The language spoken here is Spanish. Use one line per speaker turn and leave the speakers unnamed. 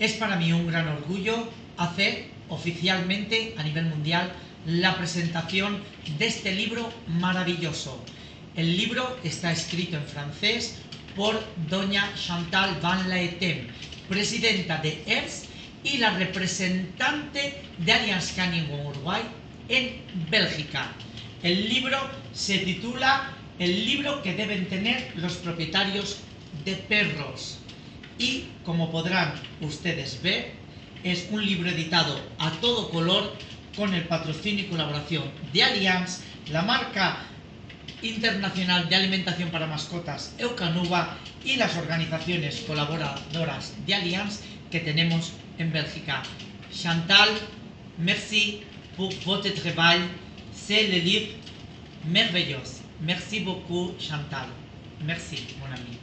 Es para mí un gran orgullo hacer oficialmente a nivel mundial la presentación de este libro maravilloso. El libro está escrito en francés por doña Chantal Van Laetem, presidenta de ERS y la representante de Allianz Canning Uruguay en Bélgica. El libro se titula El libro que deben tener los propietarios de perros. Y como podrán ustedes ver, es un libro editado a todo color con el patrocinio y colaboración de Allianz, la marca internacional de alimentación para mascotas Eucanuba y las organizaciones colaboradoras de Allianz que tenemos en Bélgica. Chantal, merci pour votre travail. C'est le livre merveilleux. Merci beaucoup Chantal. Merci mon ami.